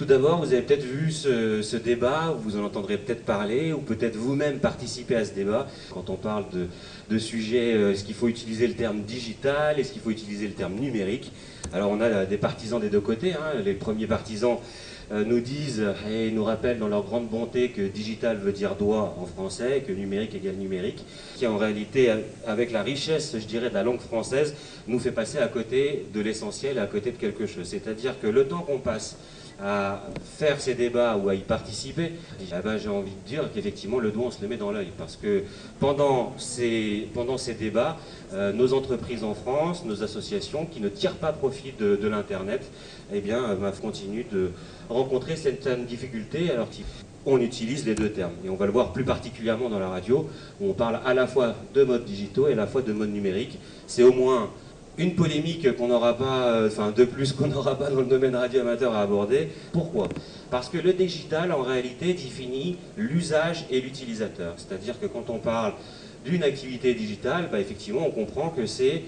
Tout d'abord, vous avez peut-être vu ce, débat, vous en entendrez peut-être parler, ou peut-être vous-même participer à ce débat. Quand on parle de, de sujets, euh, est-ce qu'il faut utiliser le terme digital, est-ce qu'il faut utiliser le terme numérique? Alors on a des partisans des deux côtés. Hein. Les premiers partisans euh, nous disent et nous rappellent dans leur grande bonté que digital veut dire doigt en français, que numérique égale numérique, qui en réalité, avec la richesse, je dirais, de la langue française, nous fait passer à côté de l'essentiel, à côté de quelque chose. C'est-à-dire que le temps qu'on passe à faire ces débats ou à y participer, eh ben, j'ai envie de dire qu'effectivement le doigt on se le met dans l'œil parce que pendant ces, pendant ces débats, euh, nos entreprises en France, nos associations qui ne tirent pas profit de, l'Internet, eh bien, euh, continuent de rencontrer certaines difficultés alors qu'on utilise les deux termes. Et on va le voir plus particulièrement dans la radio, où on parle à la fois de modes digitaux et à la fois de modes numériques. C'est au moins une polémique qu'on n'aura pas, euh, enfin de plus qu'on n'aura pas dans le domaine radio amateur à aborder. Pourquoi? Parce que le digital, en réalité, définit l'usage et l'utilisateur. C'est-à-dire que quand on parle d'une activité digitale, bah, effectivement, on comprend que c'est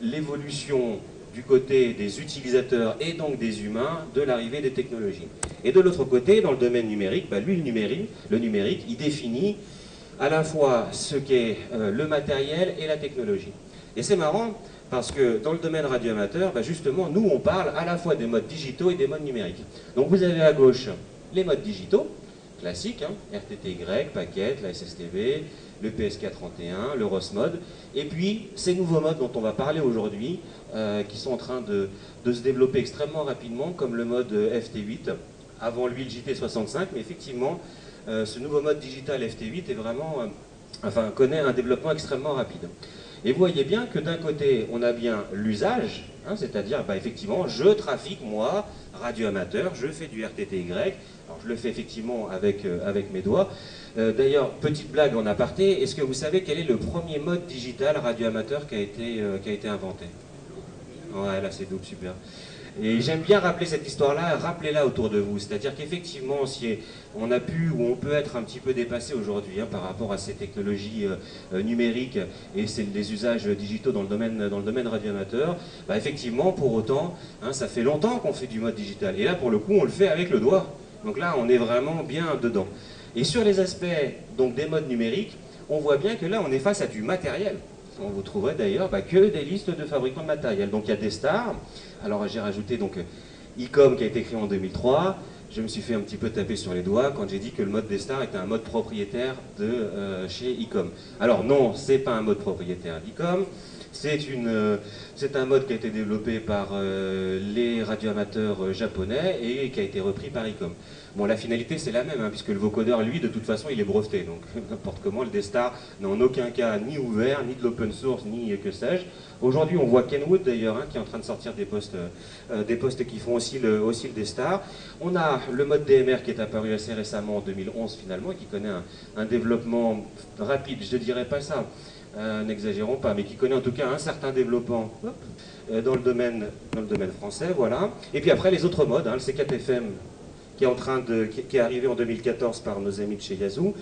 l'évolution du côté des utilisateurs et donc des humains de l'arrivée des technologies. Et de l'autre côté, dans le domaine numérique, bah, lui, le numérique, le numérique, il définit à la fois ce qu'est euh, le matériel et la technologie. Et c'est marrant, parce que dans le domaine radioamateur, bah justement, nous, on parle à la fois des modes digitaux et des modes numériques. Donc vous avez à gauche les modes digitaux, classiques, hein, RTTY, Packet, la SSTV, le PSK31, le ROS-mode, et puis ces nouveaux modes dont on va parler aujourd'hui, euh, qui sont en train de, se développer extrêmement rapidement, comme le mode FT8, avant lui le JT65, mais effectivement, euh, ce nouveau mode digital FT8 est vraiment, euh, connaît un développement extrêmement rapide. Et vous voyez bien que d'un côté, on a bien l'usage, hein, c'est-à-dire, bah, effectivement, je trafique, moi, radio-amateur, je fais du RTTY, alors je le fais effectivement avec, euh, avec mes doigts. Euh, d'ailleurs, petite blague en aparté, est-ce que vous savez quel est le premier mode digital radio-amateur qui, a été, euh, qui a été inventé? Ouais, là c'est double, super. Et j'aime bien rappeler cette histoire-là, rappelez-la autour de vous. C'est-à-dire qu'effectivement, si on a pu ou on peut être un petit peu dépassé aujourd'hui hein, par rapport à ces technologies euh, euh, numériques et les usages digitaux dans le domaine, dans le radioamateur, bah effectivement, pour autant, hein, ça fait longtemps qu'on fait du mode digital. Et là, pour le coup, on le fait avec le doigt. Donc là, on est vraiment bien dedans. Et sur les aspects des modes numériques, on voit bien que là, on est face à du matériel. On vous trouverez d'ailleurs bah, que des listes de fabricants de matériel. Donc il y a des stars. Alors j'ai rajouté donc ICOM qui a été créé en 2003. Je me suis fait un petit peu taper sur les doigts quand j'ai dit que le mode des stars était un mode propriétaire de euh, chez ICOM. Alors non, c'est pas un mode propriétaire d'ICOM. Euh, c'est un mode qui a été développé par euh, les radioamateurs japonais et qui a été repris par ICOM. Bon, la finalité, c'est la même, hein, puisque le vocodeur, lui, de toute façon, il est breveté. Donc, n'importe comment, le D-Star n'a en aucun cas ni ouvert, ni de l'open source, ni que sais-je. Aujourd'hui, on voit Kenwood, d'ailleurs, hein, qui est en train de sortir des postes, euh, des postes qui font aussi le, D-Star. On a le mode DMR qui est apparu assez récemment, en 2011, finalement, et qui connaît un, développement rapide. Je ne dirais pas ça, euh, n'exagérons pas, mais qui connaît en tout cas un certain développement euh, dans, le domaine, dans le domaine français, voilà. Et puis après, les autres modes, hein, le C4FM qui est, arrivé en 2014 par nos amis de chez Yazoo.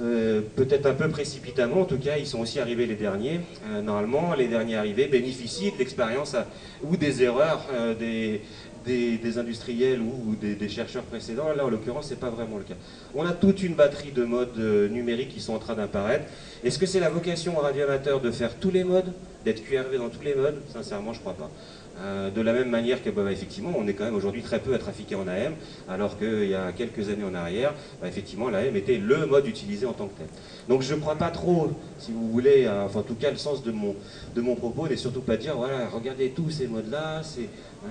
Euh, peut-être un peu précipitamment, en tout cas, ils sont aussi arrivés les derniers. Euh, normalement, les derniers arrivés bénéficient de l'expérience ou des erreurs euh, des, des, industriels ou, des, chercheurs précédents. Là, en l'occurrence, ce n'est pas vraiment le cas. On a toute une batterie de modes numériques qui sont en train d'apparaître. Est-ce que c'est la vocation au radioamateur de faire tous les modes, d'être QRV dans tous les modes? Sincèrement, je ne crois pas. Euh, de la même manière que, bah, effectivement, on est quand même aujourd'hui très peu à trafiquer en AM, alors qu'il y a quelques années en arrière, bah, effectivement, l'AM était le mode utilisé en tant que tel. Donc je ne crois pas trop, si vous voulez, enfin en tout cas le sens de mon, de mon propos n'est surtout pas dire, voilà, regardez tous ces modes-là,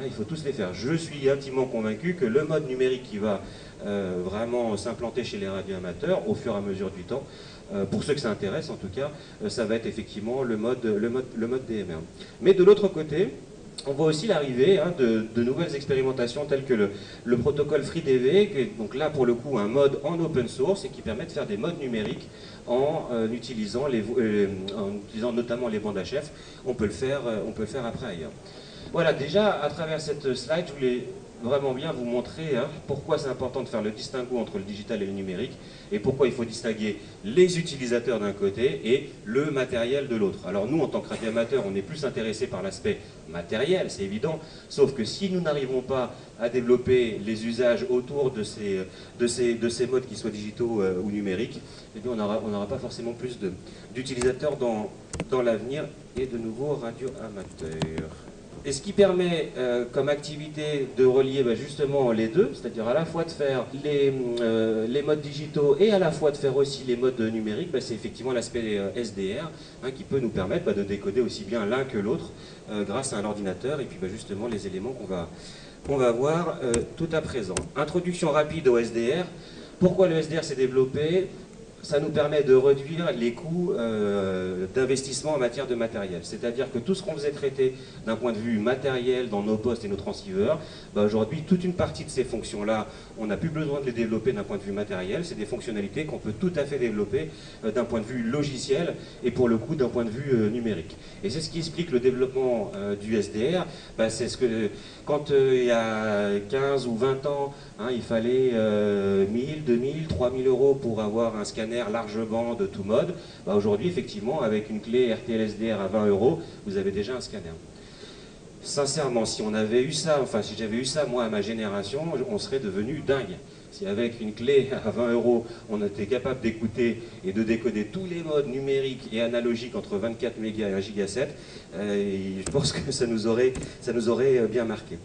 il faut tous les faire. Je suis intimement convaincu que le mode numérique qui va euh, vraiment s'implanter chez les radioamateurs au fur et à mesure du temps, euh, pour ceux que ça intéresse en tout cas, ça va être effectivement le mode, le mode, le mode DMR. Mais de l'autre côté, on voit aussi l'arrivée hein, de, nouvelles expérimentations telles que le, protocole FreeDV, qui est donc là pour le coup un mode en open source et qui permet de faire des modes numériques en, euh, euh, utilisant notamment les bandes HF. On peut le faire, euh, on peut le faire après ailleurs. Voilà, déjà à travers cette slide, je voulais vraiment bien vous montrer hein, pourquoi c'est important de faire le distinguo entre le digital et le numérique et pourquoi il faut distinguer les utilisateurs d'un côté et le matériel de l'autre. Alors nous, en tant que radioamateur, on est plus intéressé par l'aspect matériel, c'est évident, sauf que si nous n'arrivons pas à développer les usages autour de ces, de ces, de ces modes, qui soient digitaux euh, ou numériques, eh bien on n'aura on pas forcément plus d'utilisateurs dans, dans l'avenir et de nouveaux radioamateurs. Et ce qui permet euh, comme activité de relier bah, justement les deux, c'est-à-dire à la fois de faire les, euh, les, modes digitaux et à la fois de faire aussi les modes numériques, bah, c'est effectivement l'aspect euh, SDR hein, qui peut nous permettre bah, de décoder aussi bien l'un que l'autre grâce à un ordinateur et puis justement les éléments qu'on va, va voir tout à présent. Introduction rapide au SDR. Pourquoi le SDR s'est développé? Ça nous permet de réduire les coûts euh, d'investissement en matière de matériel. C'est-à-dire que tout ce qu'on faisait traiter d'un point de vue matériel dans nos postes et nos transceivers, bah aujourd'hui, toute une partie de ces fonctions-là, on n'a plus besoin de les développer d'un point de vue matériel. C'est des fonctionnalités qu'on peut tout à fait développer euh, d'un point de vue logiciel et pour le coup d'un point de vue euh, numérique. Et c'est ce qui explique le développement du SDR. Bah, c'est ce que, quand il y a 15 ou 20 ans, hein, il fallait 1000, 2000, 3000 euros pour avoir un scanner largement de tout mode, bah aujourd'hui, effectivement, avec une clé RTL-SDR à 20 euros, vous avez déjà un scanner. Sincèrement, si on avait eu ça, enfin si j'avais eu ça moi à ma génération, on serait devenu dingue. Si avec une clé à 20 euros, on était capable d'écouter et de décoder tous les modes numériques et analogiques entre 24 mégas et 1 giga 7, euh, je pense que ça nous aurait, ça nous aurait euh, bien marqué.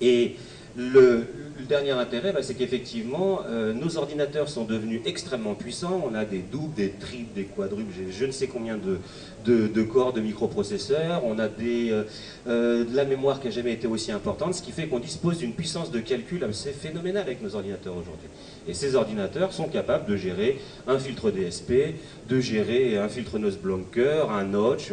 Et le, dernier intérêt, bah, c'est qu'effectivement, euh, nos ordinateurs sont devenus extrêmement puissants. On a des doubles, des triples, des quadruples, je ne sais combien de, de, corps de microprocesseurs. On a euh, euh, de la mémoire qui n'a jamais été aussi importante, ce qui fait qu'on dispose d'une puissance de calcul assez phénoménale avec nos ordinateurs aujourd'hui. Et ces ordinateurs sont capables de gérer un filtre DSP, de gérer un filtre Blanker, un notch,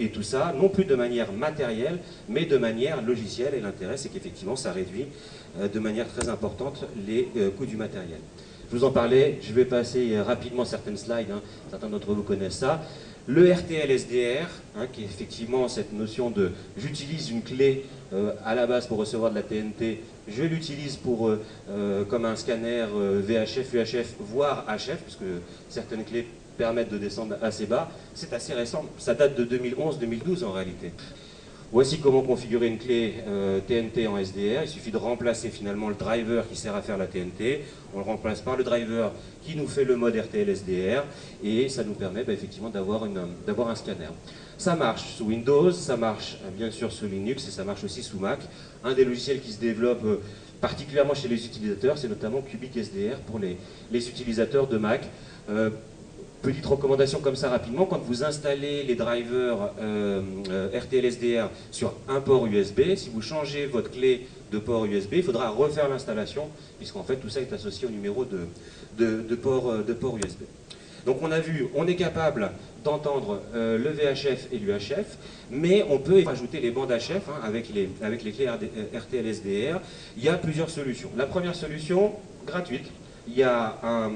et tout ça, non plus de manière matérielle, mais de manière logicielle. Et l'intérêt, c'est qu'effectivement, ça réduit de manière très importante les euh, coûts du matériel. Je vous en parlais, je vais passer euh, rapidement certaines slides, hein. certains d'entre vous connaissent ça. Le RTL SDR, hein, qui est effectivement cette notion de j'utilise une clé à la base pour recevoir de la TNT, je l'utilise pour comme un scanner VHF, UHF, voire HF, puisque certaines clés permettent de descendre assez bas. C'est assez récent, ça date de 2011-2012 en réalité. Voici comment configurer une clé TNT euh, en SDR. Il suffit de remplacer finalement le driver qui sert à faire la TNT. On le remplace par le driver qui nous fait le mode RTL SDR et ça nous permet bah, effectivement d'avoir un scanner. Ça marche sous Windows, ça marche euh, bien sûr sous Linux et ça marche aussi sous Mac. Un des logiciels qui se développe euh, particulièrement chez les utilisateurs, c'est notamment Cubic SDR pour les, utilisateurs de Mac. Petite recommandation comme ça rapidement, quand vous installez les drivers euh, euh SDR sur un port USB, si vous changez votre clé de port USB, il faudra refaire l'installation, puisqu'en fait tout ça est associé au numéro de, port, euh, USB. Donc on a vu, on est capable d'entendre euh, le VHF et l'UHF, mais on peut rajouter les bandes HF hein, avec, les, avec les clés RTL SDR. Il y a plusieurs solutions. La première solution, gratuite, il y a un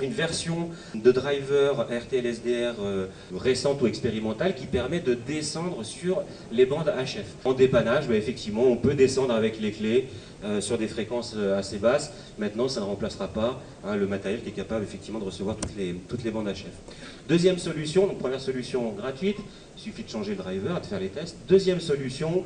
une version de driver RTL-SDR euh, récente ou expérimentale qui permet de descendre sur les bandes HF. En dépannage, bah, effectivement, on peut descendre avec les clés euh, sur des fréquences euh, assez basses. Maintenant, ça ne remplacera pas hein, le matériel qui est capable effectivement de recevoir toutes les, toutes les bandes HF. Deuxième solution, donc première solution gratuite, il suffit de changer le driver de faire les tests. Deuxième solution,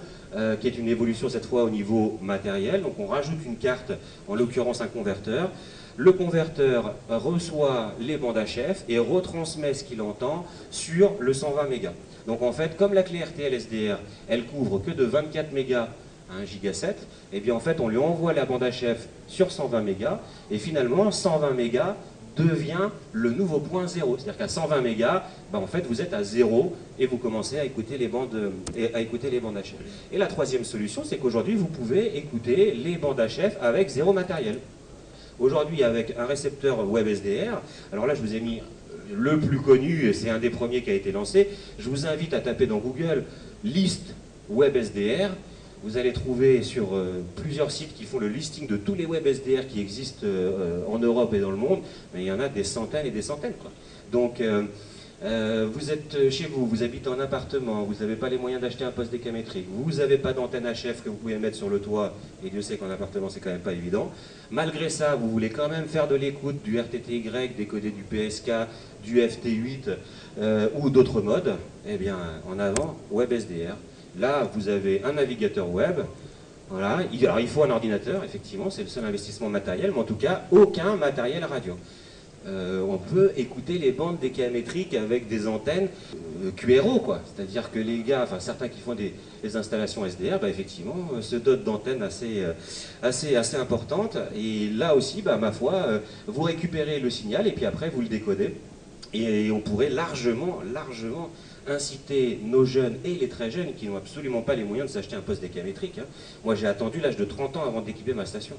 qui est une évolution cette fois au niveau matériel, donc on rajoute une carte, en l'occurrence un converteur, le converteur reçoit les bandes HF et retransmet ce qu'il entend sur le 120 mégas. Donc en fait, comme la clé RTL SDR, elle couvre que de 24 mégas à 1 giga 7, et bien en fait on lui envoie la bande HF sur 120 mégas, et finalement 120 mégas devient le nouveau point zéro. C'est-à-dire qu'à 120 mégas, ben en fait vous êtes à zéro et vous commencez à écouter les bandes, à écouter les bandes HF. Et la troisième solution, c'est qu'aujourd'hui vous pouvez écouter les bandes HF avec zéro matériel. Aujourd'hui, avec un récepteur WebSDR, alors là, je vous ai mis le plus connu, c'est un des premiers qui a été lancé. Je vous invite à taper dans Google liste WebSDR. Vous allez trouver sur euh, plusieurs sites qui font le listing de tous les WebSDR qui existent euh, en Europe et dans le monde, mais il y en a des centaines et des centaines. Donc, Euh, vous êtes chez vous, vous habitez en appartement, vous n'avez pas les moyens d'acheter un poste décamétrique, vous n'avez pas d'antenne HF que vous pouvez mettre sur le toit, et Dieu sait qu'en appartement c'est quand même pas évident. Malgré ça, vous voulez quand même faire de l'écoute du RTTY, décoder du PSK, du FT8 euh, ou d'autres modes, eh bien en avant, WebSDR. Là, vous avez un navigateur web, voilà. Alors il faut un ordinateur, effectivement, c'est le seul investissement matériel, mais en tout cas, aucun matériel radio. Euh, on peut écouter les bandes décamétriques avec des antennes euh, QRO, quoi. C'est-à-dire que les gars, enfin certains qui font des, installations SDR, bah, effectivement, euh, se dotent d'antennes assez, assez, importantes. Et là aussi, bah, ma foi, vous récupérez le signal et puis après vous le décodez. Et, on pourrait largement, largement inciter nos jeunes et les très jeunes qui n'ont absolument pas les moyens de s'acheter un poste décamétrique. Hein. Moi j'ai attendu l'âge de 30 ans avant d'équiper ma station.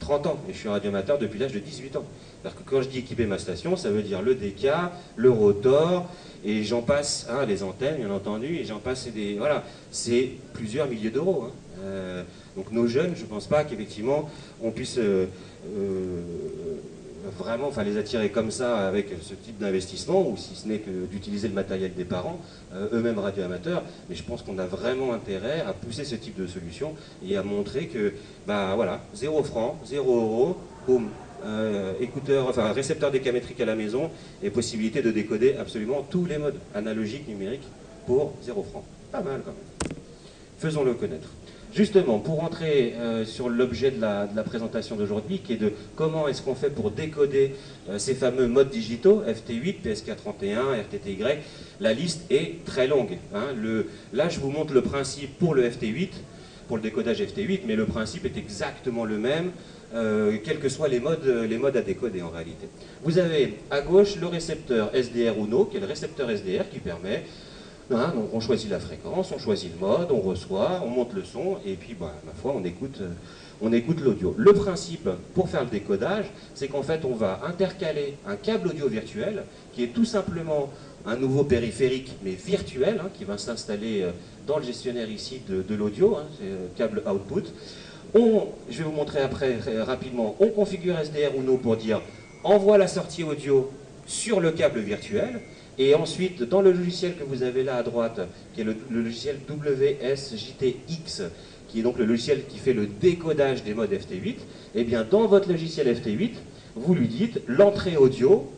30 ans, et je suis radioamateur depuis l'âge de 18 ans. Parce que quand je dis équiper ma station, ça veut dire le DK, le rotor, et j'en passe, hein, les antennes, bien entendu, et j'en passe, des, voilà, c'est plusieurs milliers d'euros. Hein. Euh, donc nos jeunes, je ne pense pas qu'effectivement on puisse euh, euh, vraiment enfin, les attirer comme ça avec ce type d'investissement, ou si ce n'est que d'utiliser le matériel des parents, euh, eux-mêmes radioamateurs, mais je pense qu'on a vraiment intérêt à pousser ce type de solution et à montrer que, bah voilà, 0 francs, 0 euros, boum, euh, écouteur, enfin récepteur décamétrique à la maison et possibilité de décoder absolument tous les modes analogiques, numériques pour 0 francs. Pas mal quand même. Faisons-le connaître. Justement, pour rentrer euh, sur l'objet de, la, présentation d'aujourd'hui, qui est de comment est-ce qu'on fait pour décoder euh, ces fameux modes digitaux, FT8, PSK31, RTTY, la liste est très longue. Hein. là, je vous montre le principe pour le FT8, pour le décodage FT8, mais le principe est exactement le même, euh, quels que soient les modes, les modes à décoder en réalité. Vous avez à gauche le récepteur SDR UNO, qui est le récepteur SDR qui permet Hein, on choisit la fréquence, on choisit le mode, on reçoit, on monte le son, et puis, bah, ma foi, on écoute, euh, on écoute l'audio. Le principe pour faire le décodage, c'est qu'en fait, on va intercaler un câble audio virtuel, qui est tout simplement un nouveau périphérique, mais virtuel, hein, qui va s'installer euh, dans le gestionnaire ici de, l'audio, hein, c'est euh, câble output. Je vais vous montrer après rapidement, on configure SDR ou non pour dire envoie la sortie audio sur le câble virtuel, et ensuite, dans le logiciel que vous avez là à droite, qui est le, logiciel WSJTX, qui est donc le logiciel qui fait le décodage des modes FT8, eh bien, dans votre logiciel FT8, vous lui dites l'entrée audio,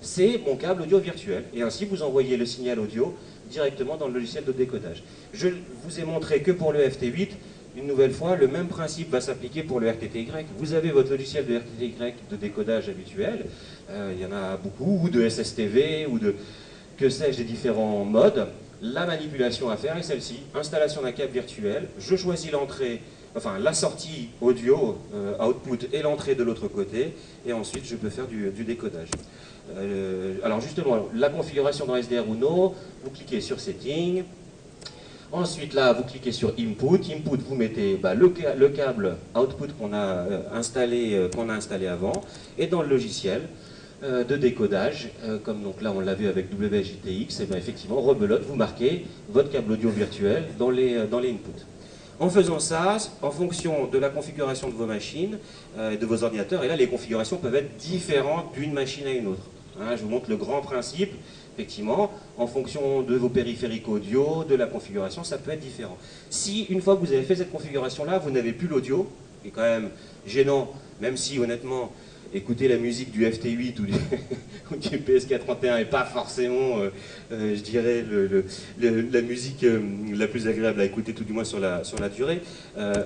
c'est mon câble audio virtuel. Et ainsi, vous envoyez le signal audio directement dans le logiciel de décodage. Je vous ai montré que pour le FT8, une nouvelle fois, le même principe va s'appliquer pour le RTTY. Vous avez votre logiciel de RTTY de décodage habituel, euh, il y en a beaucoup, ou de SSTV, ou de, que sais-je, des différents modes. La manipulation à faire est celle-ci, installation d'un câble virtuel, je choisis l'entrée, enfin la sortie audio, euh, output, et l'entrée de l'autre côté, et ensuite je peux faire du, décodage. Euh, alors justement, la configuration dans SDR Uno, vous cliquez sur Settings, Ensuite, là, vous cliquez sur Input. Input, vous mettez bah, le, câble Output qu'on a, euh, installé, euh, qu'on a installé avant. Et dans le logiciel euh, de décodage, comme donc là on l'a vu avec WJTX, et bien effectivement, rebelote, vous marquez votre câble audio virtuel dans les, dans les inputs. En faisant ça, en fonction de la configuration de vos machines, de vos ordinateurs, et là les configurations peuvent être différentes d'une machine à une autre. Hein, je vous montre le grand principe effectivement, en fonction de vos périphériques audio, de la configuration, ça peut être différent. Si, une fois que vous avez fait cette configuration-là, vous n'avez plus l'audio, qui est quand même gênant, même si, honnêtement, écouter la musique du FT8 ou du, PSK31 n'est pas forcément, euh, euh, je dirais, la musique euh, la plus agréable à écouter, tout du moins sur la, sur la durée.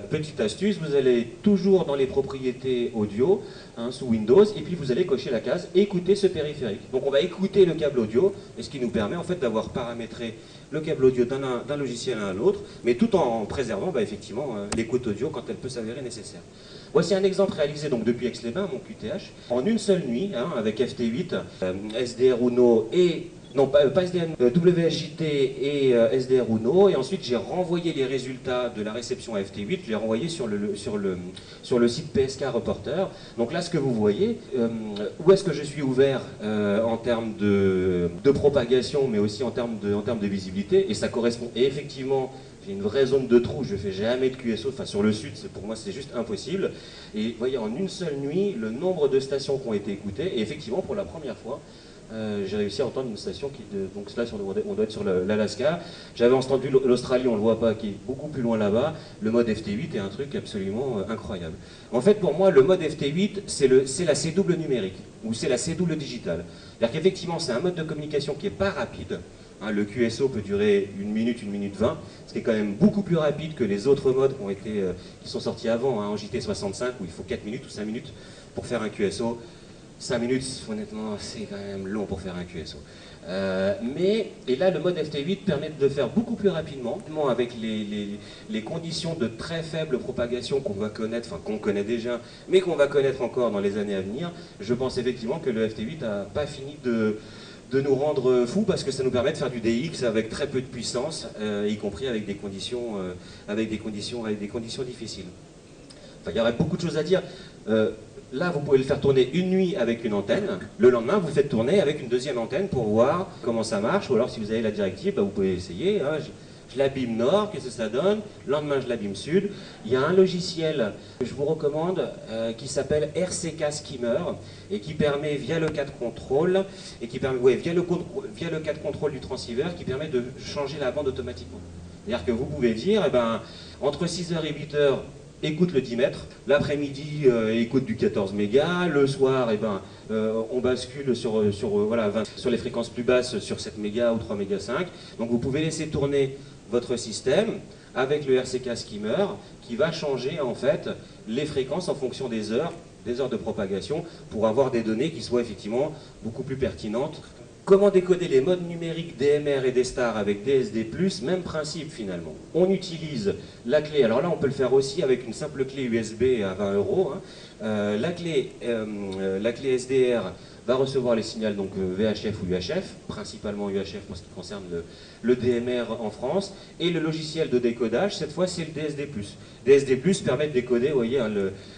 petite astuce, vous allez toujours dans les propriétés audio, hein, sous Windows, et puis vous allez cocher la case « Écouter ce périphérique ». Donc on va écouter le câble audio, et ce qui nous permet en fait d'avoir paramétré le câble audio d'un logiciel à un autre, mais tout en préservant bah, effectivement l'écoute audio quand elle peut s'avérer nécessaire. Voici un exemple réalisé donc depuis Aix-les-Bains, mon QTH, en une seule nuit, hein, avec FT8, euh, SDR Uno et non pas, pas SDR, euh, et euh, SDR Uno, et ensuite j'ai renvoyé les résultats de la réception à FT8, je les ai renvoyés sur le, sur, le, sur le site PSK Reporter. Donc là, ce que vous voyez, où est-ce que je suis ouvert en termes de, de, propagation, mais aussi en termes de, en termes de visibilité, et ça correspond effectivement j'ai une vraie zone de trou, je fais jamais de QSO, enfin sur le sud, pour moi c'est juste impossible. Et vous voyez, en une seule nuit, le nombre de stations qui ont été écoutées, et effectivement, pour la première fois, euh, j'ai réussi à entendre une station qui, donc là on doit être sur l'Alaska. J'avais entendu l'Australie, on le voit pas, qui est beaucoup plus loin là-bas. Le mode FT8 est un truc absolument euh, incroyable. En fait, pour moi, le mode FT8, c'est la C double numérique ou c'est la C double digitale. C'est-à-dire qu'effectivement, c'est un mode de communication qui est pas rapide. Hein, le QSO peut durer une minute, une minute vingt, ce qui est quand même beaucoup plus rapide que les autres modes qui, ont été, euh, qui sont sortis avant, hein, en JT65, où il faut 4 minutes ou 5 minutes pour faire un QSO. 5 minutes, honnêtement, c'est quand même long pour faire un QSO. Euh, mais, et là, le mode FT8 permet de le faire beaucoup plus rapidement, avec les, conditions de très faible propagation qu'on va connaître, enfin qu'on connaît déjà, mais qu'on va connaître encore dans les années à venir. Je pense effectivement que le FT8 n'a pas fini de, de nous rendre fous parce que ça nous permet de faire du DX avec très peu de puissance, euh, y compris avec des conditions, euh, avec des conditions, avec des conditions difficiles. Enfin, il y aurait beaucoup de choses à dire. Là, vous pouvez le faire tourner une nuit avec une antenne. Le lendemain, vous faites tourner avec une deuxième antenne pour voir comment ça marche. Ou alors, si vous avez la directive, bah, vous pouvez essayer. Hein. L'abîme nord, qu'est-ce que ça donne? Le lendemain, je l'abîme sud. Il y a un logiciel que je vous recommande euh, qui s'appelle RCK Skimmer et qui permet, via le cas de contrôle, et qui permet, via, le, via le cas de contrôle du transceiver, qui permet de changer la bande automatiquement. C'est-à-dire que vous pouvez dire, eh ben, entre 6h et 8h, écoute le 10 mètres, l'après-midi euh, écoute du 14 mégas, le soir eh ben, euh, on bascule sur, euh, sur les fréquences plus basses sur 7 mégas ou 3 mégas 5. Donc vous pouvez laisser tourner votre système avec le RCK Skimmer qui va changer en fait les fréquences en fonction des heures, des heures de propagation pour avoir des données qui soient effectivement beaucoup plus pertinentes Comment décoder les modes numériques DMR et D-Star avec DSD+, même principe finalement. On utilise la clé, alors là on peut le faire aussi avec une simple clé USB à 20 euros. Hein. Euh, la, clé, euh, SDR va recevoir les signaux donc euh, VHF ou UHF, principalement UHF pour ce qui concerne le, DMR en France, et le logiciel de décodage, cette fois c'est le DSD+. DSD+, permet de décoder, vous hein,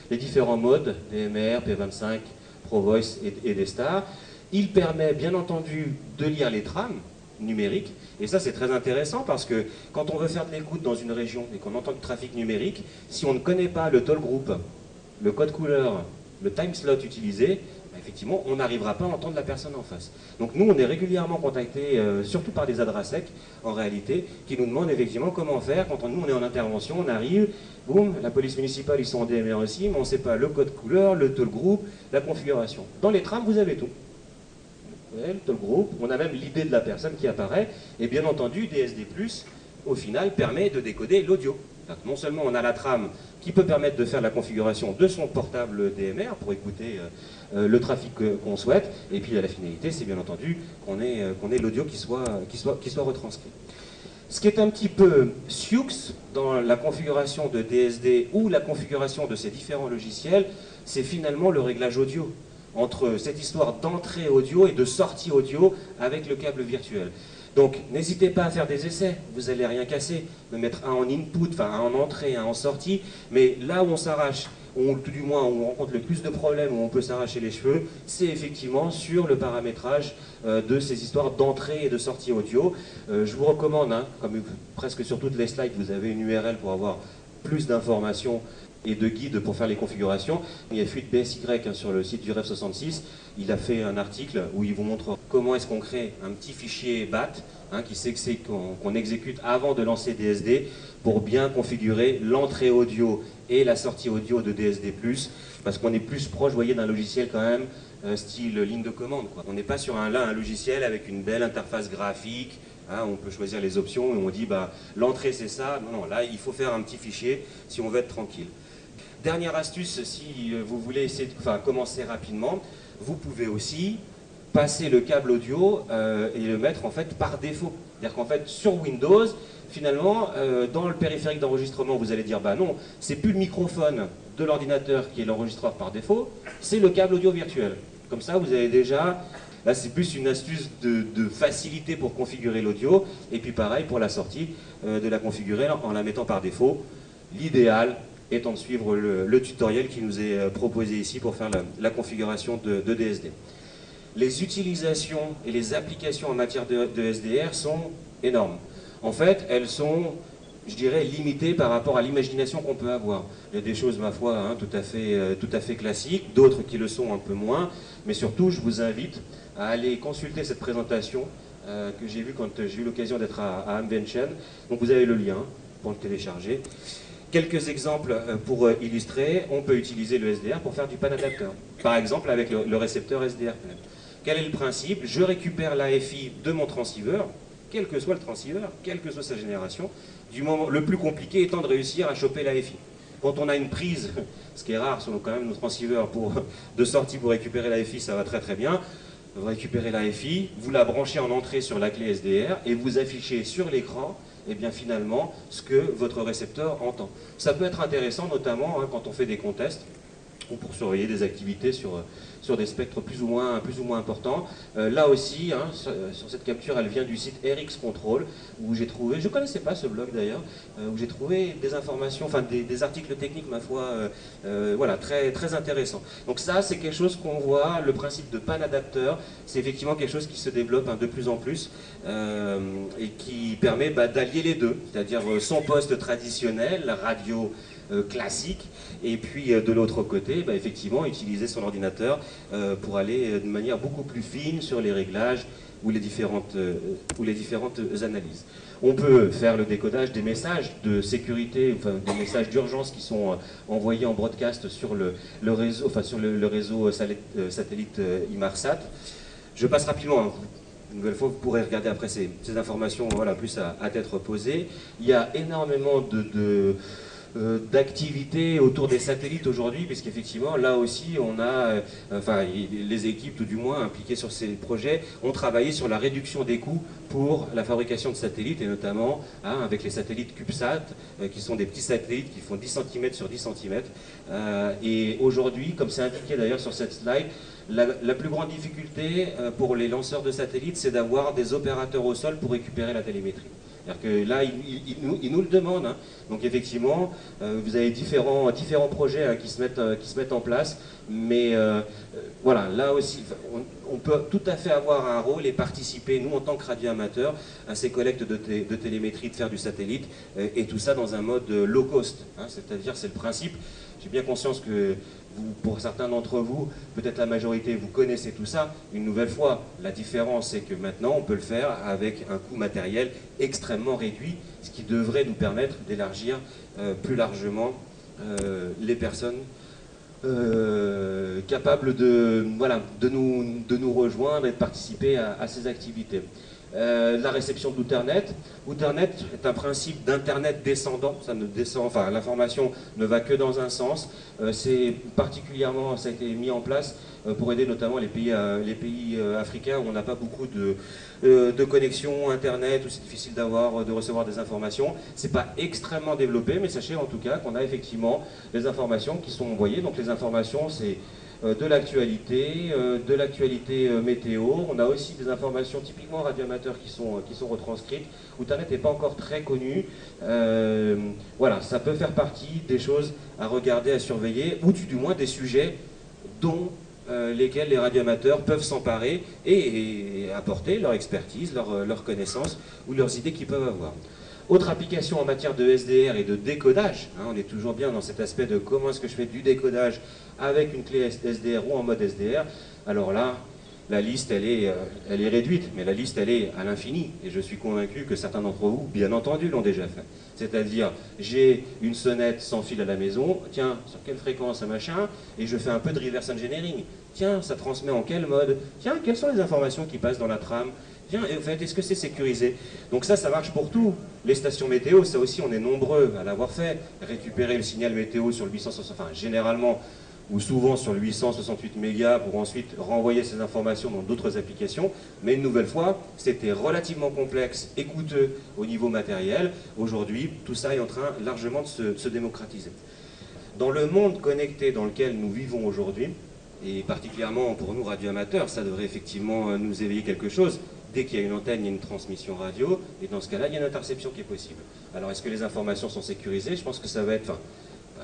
les différents modes, DMR, P25, ProVoice et, et D-Star. Il permet bien entendu de lire les trames numériques, et ça c'est très intéressant parce que quand on veut faire de l'écoute dans une région et qu'on entend du trafic numérique, si on ne connaît pas le toll group, le code couleur, le time slot utilisé, bah, effectivement, on n'arrivera pas à entendre la personne en face. Donc nous, on est régulièrement contactés, euh, surtout par des adresses en réalité, qui nous demandent effectivement comment faire quand nous, on est en intervention, on arrive, boum, la police municipale, ils sont en DMR aussi, mais on ne sait pas le code couleur, le toll group, la configuration. Dans les trams, vous avez tout on a même l'idée de la personne qui apparaît, et bien entendu, DSD+, au final, permet de décoder l'audio. Non seulement on a la trame qui peut permettre de faire la configuration de son portable DMR pour écouter euh, euh, le trafic qu'on souhaite, et puis la finalité, c'est bien entendu qu'on ait, euh, l'audio qui soit, qui, soit, qui soit retranscrit. Ce qui est un petit peu Sioux dans la configuration de DSD ou la configuration de ces différents logiciels, c'est finalement le réglage audio entre cette histoire d'entrée audio et de sortie audio avec le câble virtuel. Donc n'hésitez pas à faire des essais, vous n'allez rien casser, de mettre un en input, enfin un en entrée, un en sortie, mais là où on s'arrache, ou tout du moins où on rencontre le plus de problèmes, où on peut s'arracher les cheveux, c'est effectivement sur le paramétrage euh, de ces histoires d'entrée et de sortie audio. Euh, je vous recommande, hein, comme presque sur toutes les slides, vous avez une URL pour avoir plus d'informations et de guides pour faire les configurations. Il y a Fuite BSY hein, sur le site du REF 66. Il a fait un article où il vous montre comment est-ce qu'on crée un petit fichier BAT hein, qui qu'on exécute avant de lancer DSD pour bien configurer l'entrée audio et la sortie audio de DSD+, parce qu'on est plus proche, voyez, d'un logiciel quand même euh, style ligne de commande. On n'est pas sur un, là un logiciel avec une belle interface graphique, Hein, on peut choisir les options et on dit bah, l'entrée c'est ça. Non, non, là il faut faire un petit fichier si on veut être tranquille. Dernière astuce, si euh, vous voulez essayer de, enfin, commencer rapidement, vous pouvez aussi passer le câble audio euh, et le mettre en fait par défaut. C'est-à-dire qu'en fait sur Windows, finalement, euh, dans le périphérique d'enregistrement, vous allez dire bah non, c'est plus le microphone de l'ordinateur qui est l'enregistreur par défaut, c'est le câble audio virtuel. Comme ça, vous avez déjà Là, c'est plus une astuce de, facilité pour configurer l'audio. Et puis pareil pour la sortie, de la configurer en la mettant par défaut. L'idéal, étant de suivre le, tutoriel qui nous est euh, proposé ici pour faire la, configuration de, DSD. Les utilisations et les applications en matière de, SDR sont énormes. En fait, elles sont je dirais, limité par rapport à l'imagination qu'on peut avoir. Il y a des choses, ma foi, hein, tout, à fait, euh, tout à fait classiques, d'autres qui le sont un peu moins, mais surtout, je vous invite à aller consulter cette présentation euh, que j'ai vue quand j'ai eu l'occasion d'être à, à. Donc vous avez le lien pour le télécharger. Quelques exemples euh, pour illustrer, on peut utiliser le SDR pour faire du pan adapteur. Par exemple avec le, récepteur SDR. Quel est le principe? Je récupère l'AFI de mon transceiver, quel que soit le transceiver, quelle que soit sa génération, du moment, le plus compliqué étant de réussir à choper l'AFI. Quand on a une prise, ce qui est rare sur quand même nos transceivers de sortie pour récupérer l'AFI, ça va très très bien. Vous récupérez l'AFI, vous la branchez en entrée sur la clé SDR et vous affichez sur l'écran eh bien finalement ce que votre récepteur entend. Ça peut être intéressant notamment hein, quand on fait des contests ou pour surveiller des activités sur, sur des spectres plus ou moins, plus ou moins importants. Euh, là aussi, hein, euh, sur, cette capture, elle vient du site RX Control, où j'ai trouvé, je ne connaissais pas ce blog d'ailleurs, euh, où j'ai trouvé des informations, enfin des, articles techniques, ma foi, voilà, très, très intéressants. Donc ça, c'est quelque chose qu'on voit, le principe de pan adapteur, c'est effectivement quelque chose qui se développe hein, de plus en plus, et qui permet bah, d'allier les deux, c'est-à-dire son poste traditionnel, la radio, classique, et puis de l'autre côté, bah, effectivement, utiliser son ordinateur euh, pour aller euh, de manière beaucoup plus fine sur les réglages ou les différentes, euh, analyses. On peut faire le décodage des messages de sécurité, des messages d'urgence qui sont envoyés en broadcast sur le, réseau, satellite Imarsat. Je passe rapidement. Hein. Une nouvelle fois, vous pourrez regarder après ces, informations voilà, plus à, à, tête reposée. Il y a énormément de euh, d'activité autour des satellites aujourd'hui, puisqu'effectivement, là aussi, on a, euh, enfin, les équipes, tout du moins, impliquées sur ces projets, ont travaillé sur la réduction des coûts pour la fabrication de satellites, et notamment hein, avec les satellites CubeSat, euh, qui sont des petits satellites qui font 10 cm sur 10 cm. et aujourd'hui, comme c'est indiqué d'ailleurs sur cette slide, la, plus grande difficulté pour les lanceurs de satellites, c'est d'avoir des opérateurs au sol pour récupérer la télémétrie. C'est-à-dire que là, ils, nous, le demandent. Hein. Donc effectivement, euh, vous avez différents, différents projets hein, qui, se mettent, euh, qui se mettent en place. Mais euh, voilà, là aussi, on, peut tout à fait avoir un rôle et participer, nous en tant que radioamateurs, à ces collectes de, de, télémétrie, de faire du satellite, et tout ça dans un mode low cost. Hein. C'est-à-dire, c'est le principe. J'ai bien conscience que pour certains d'entre vous, peut-être la majorité, vous connaissez tout ça. Une nouvelle fois, la différence, c'est que maintenant, on peut le faire avec un coût matériel extrêmement réduit, ce qui devrait nous permettre d'élargir euh, plus largement euh, les personnes euh, capables de, voilà, de, nous, de nous rejoindre et de participer à ces activités. Euh, la réception d'Outernet. Outernet est un principe d'Internet descendant, ça ne descend, l'information ne va que dans un sens. Euh, c'est particulièrement, ça a été mis en place pour aider notamment les pays, les pays africains où on n'a pas beaucoup de, de connexion Internet, où c'est difficile d'avoir, de recevoir des informations. C'est pas extrêmement développé, mais sachez en tout cas qu'on a effectivement des informations qui sont envoyées. Donc les informations, c'est euh, de l'actualité, euh, de l'actualité euh, météo. On a aussi des informations typiquement radioamateurs qui sont, qui sont retranscrites. Outernet n'est pas encore très connu. voilà, ça peut faire partie des choses à regarder, à surveiller, ou du, moins des sujets dont lesquels les radioamateurs peuvent s'emparer et, apporter leur expertise, leur, leur connaissance ou leurs idées qu'ils peuvent avoir. Autre application en matière de SDR et de décodage, hein, on est toujours bien dans cet aspect de comment est-ce que je fais du décodage avec une clé SDR ou en mode SDR. Alors là, la liste, elle est, euh, elle est réduite, mais la liste, elle est à l'infini. Et je suis convaincu que certains d'entre vous, bien entendu, l'ont déjà fait. C'est-à-dire, j'ai une sonnette sans fil à la maison, tiens, sur quelle fréquence, machin, et je fais un peu de reverse engineering. Tiens, ça transmet en quel mode Tiens, quelles sont les informations qui passent dans la trame en fait, est-ce que c'est sécurisé Donc ça, ça marche pour tout. Les stations météo, ça aussi, on est nombreux à l'avoir fait. Récupérer le signal météo sur le 868, enfin, généralement, ou souvent sur le 868 mégas pour ensuite renvoyer ces informations dans d'autres applications. Mais une nouvelle fois, c'était relativement complexe et coûteux au niveau matériel. Aujourd'hui, tout ça est en train largement de se, démocratiser. Dans le monde connecté dans lequel nous vivons aujourd'hui, et particulièrement pour nous radioamateurs, ça devrait effectivement nous éveiller quelque chose dès qu'il y a une antenne, il y a une transmission radio, et dans ce cas-là, il y a une interception qui est possible. Alors, est-ce que les informations sont sécurisées? Je pense que ça va être...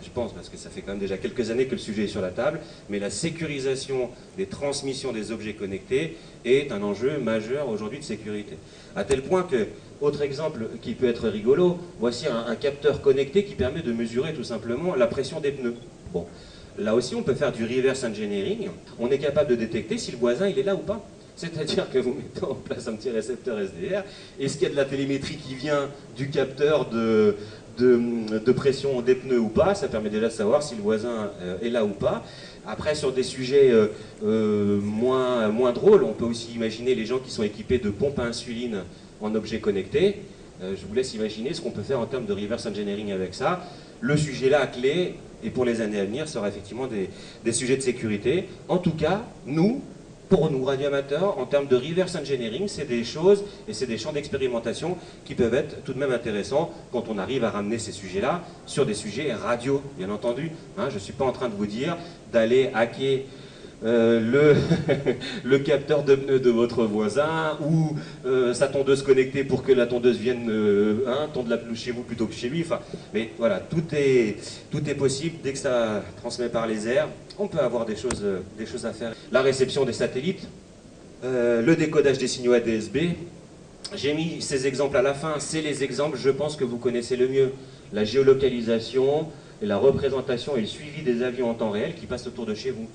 je pense, parce que ça fait quand même déjà quelques années que le sujet est sur la table, mais la sécurisation des transmissions des objets connectés est un enjeu majeur aujourd'hui de sécurité. À tel point que, autre exemple qui peut être rigolo, voici un, capteur connecté qui permet de mesurer tout simplement la pression des pneus. Bon, là aussi on peut faire du reverse engineering, on est capable de détecter si le voisin il est là ou pas. C'est-à-dire que vous mettez en place un petit récepteur SDR, est-ce qu'il y a de la télémétrie qui vient du capteur de, de, pression des pneus ou pas, ça permet déjà de savoir si le voisin euh, est là ou pas. Après, sur des sujets euh, euh, moins, moins drôles, on peut aussi imaginer les gens qui sont équipés de pompes à insuline en objets connectés. je vous laisse imaginer ce qu'on peut faire en termes de reverse engineering avec ça. Le sujet là, clé, et pour les années à venir, sera effectivement des, des sujets de sécurité. En tout cas, nous, pour nous, radioamateurs, en termes de reverse engineering, c'est des choses et c'est des champs d'expérimentation qui peuvent être tout de même intéressants quand on arrive à ramener ces sujets-là sur des sujets radio, bien entendu. Hein. je ne suis pas en train de vous dire d'aller hacker euh, le, capteur de pneus de votre voisin ou euh, sa tondeuse connectée pour que la tondeuse vienne euh, hein, tondre la pelouse chez vous plutôt que chez lui. Enfin, mais voilà, tout est, tout est possible dès que ça transmet par les airs. On peut avoir des choses, des choses à faire. La réception des satellites, le décodage des signaux ADSB. J'ai mis ces exemples à la fin. C'est les exemples, je pense, que vous connaissez le mieux. La géolocalisation, la représentation et le suivi des avions en temps réel qui passent autour de chez vous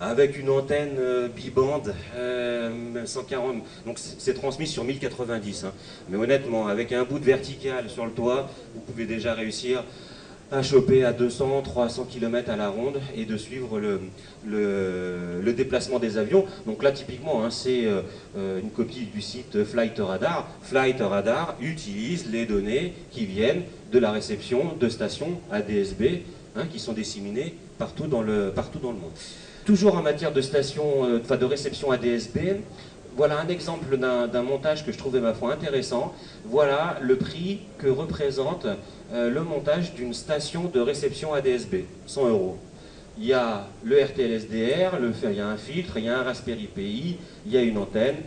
avec une antenne euh, bibande 140, euh, donc c'est transmis sur 1090. Hein. Mais honnêtement, avec un bout de vertical sur le toit, vous pouvez déjà réussir à choper à 200, 300 km à la ronde et de suivre le, déplacement des avions. Donc là, typiquement, hein, c'est euh, une copie du site Flight Radar. Flight Radar utilise les données qui viennent de la réception de stations ADSB hein, qui sont disséminées partout dans le monde. Toujours en matière de station, euh, enfin de réception ADSB, voilà un exemple d'un montage que je trouvais ma foi intéressant. Voilà le prix que représente euh, le montage d'une station de réception ADSB, 100 euros. Il y a le RTLSDR, le, il y a un filtre, il y a un Raspberry Pi, il y a une antenne.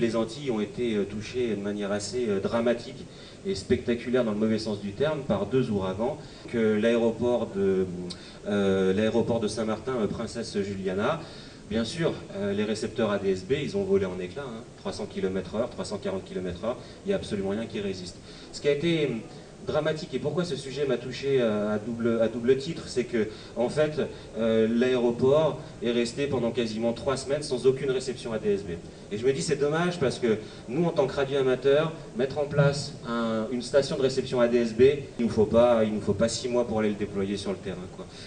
Les Antilles ont été euh, touchées de manière assez dramatique et spectaculaire dans le mauvais sens du terme par deux ouragans que l'aéroport de euh, de Saint-Martin, euh, Princesse Juliana. Bien sûr, euh, les récepteurs ADSB, ils ont volé en éclats, 300 km/h, 340 km/h, il n'y a absolument rien qui résiste. Ce qui a été dramatique. Et pourquoi ce sujet m'a touché à double, à double titre C'est que, en fait, euh, l'aéroport est resté pendant quasiment trois semaines sans aucune réception ADSB. Et je me dis, c'est dommage parce que nous, en tant que radio amateur, mettre en place une station de réception ADSB, il ne nous, faut pas, six mois pour aller le déployer sur le terrain.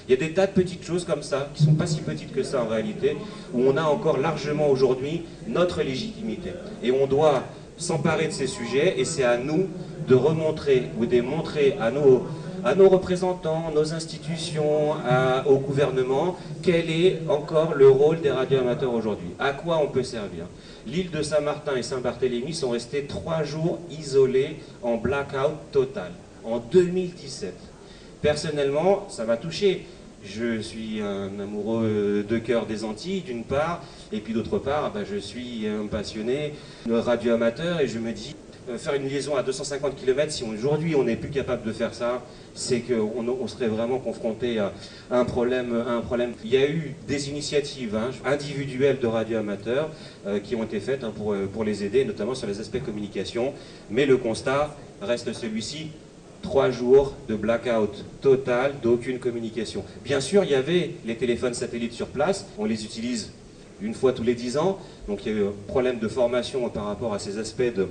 Il y a des tas de petites choses comme ça, qui ne sont pas si petites que ça en réalité, où on a encore largement aujourd'hui notre légitimité. Et on doit s'emparer de ces sujets et c'est à nous de remontrer ou de montrer à nos, à nos représentants, nos institutions, au gouvernement, quel est encore le rôle des radioamateurs aujourd'hui, à quoi on peut servir? L'île de Saint-Martin et Saint-Barthélemy sont restés trois jours isolés en blackout total, en 2017. Personnellement, ça m'a touché. Je suis un amoureux de cœur des Antilles, d'une part, et puis d'autre part, bah, je suis un passionné radioamateur, et je me dis, faire une liaison à 250 km, si aujourd'hui on n'est plus capable de faire ça, c'est qu'on on serait vraiment confronté à, un problème, un problème. Il y a eu des initiatives hein, individuelles de radioamateurs euh, qui ont été faites hein, pour, euh, pour les aider, notamment sur les aspects communication, mais le constat reste celui-ci, trois jours de blackout total, d'aucune communication. Bien sûr, il y avait les téléphones satellites sur place, on les utilise une fois tous les dix ans, donc il y a eu un problème de formation par rapport à ces aspects de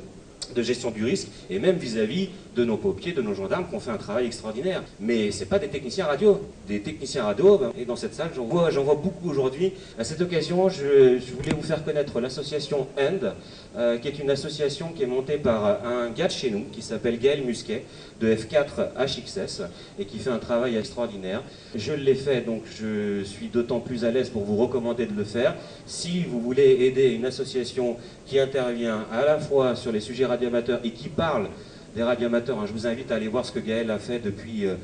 de gestion du risque, et même vis-à-vis de nos paupiers, de nos gendarmes qui ont fait un travail extraordinaire. Mais ce pas des techniciens radio. Des techniciens radio, ben, et dans cette salle, j'en vois, beaucoup aujourd'hui. À cette occasion, je, voulais vous faire connaître l'association END, euh, qui est une association qui est montée par un gars de chez nous, qui s'appelle Gaël Musquet, de F4 HXS, et qui fait un travail extraordinaire. Je l'ai fait, donc je suis d'autant plus à l'aise pour vous recommander de le faire. Si vous voulez aider une association qui intervient à la fois sur les sujets radioamateurs et qui parle des radioamateurs. Hein. Je vous invite à aller voir ce que Gaël a fait depuis, euh,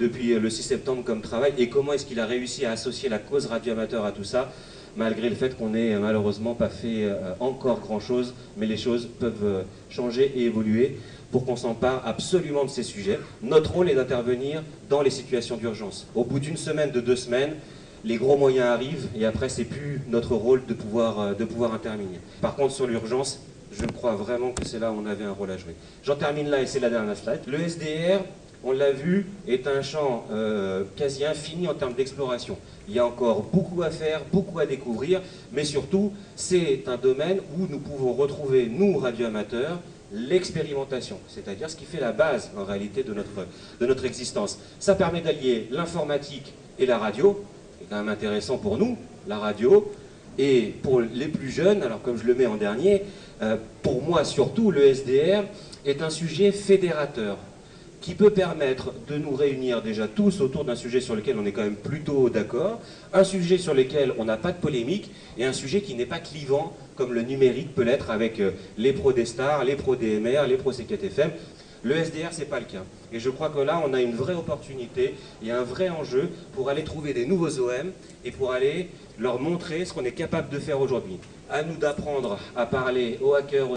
euh, le 6 septembre comme travail et comment est-ce qu'il a réussi à associer la cause radioamateur à tout ça. malgré le fait qu'on n'ait malheureusement pas fait euh, encore grand-chose, mais les choses peuvent euh, changer et évoluer pour qu'on s'empare absolument de ces sujets. Notre rôle est d'intervenir dans les situations d'urgence. Au bout d'une semaine, de deux semaines, les gros moyens arrivent et après c'est plus notre rôle de pouvoir, euh, de pouvoir intervenir. Par contre sur l'urgence, je crois vraiment que c'est là où on avait un rôle à jouer. J'en termine là et c'est la dernière slide. Le SDR, on l'a vu, est un champ euh, quasi infini en termes d'exploration. Il y a encore beaucoup à faire, beaucoup à découvrir, mais surtout, c'est un domaine où nous pouvons retrouver, nous, radioamateurs, l'expérimentation, c'est-à-dire ce qui fait la base, en réalité, de notre, de notre existence. Ça permet d'allier l'informatique et la radio, c'est quand même intéressant pour nous, la radio, et pour les plus jeunes, alors comme je le mets en dernier, pour moi surtout, le SDR est un sujet fédérateur qui peut permettre de nous réunir déjà tous autour d'un sujet sur lequel on est quand même plutôt d'accord, un sujet sur lequel on n'a pas de polémique, et un sujet qui n'est pas clivant comme le numérique peut l'être avec euh, les pros des stars, les pros DMR, les pros C4FM. Le SDR, c'est pas le cas. Et je crois que là, on a une vraie opportunité et un vrai enjeu pour aller trouver des nouveaux OM et pour aller leur montrer ce qu'on est capable de faire aujourd'hui. À nous d'apprendre à parler aux hackers,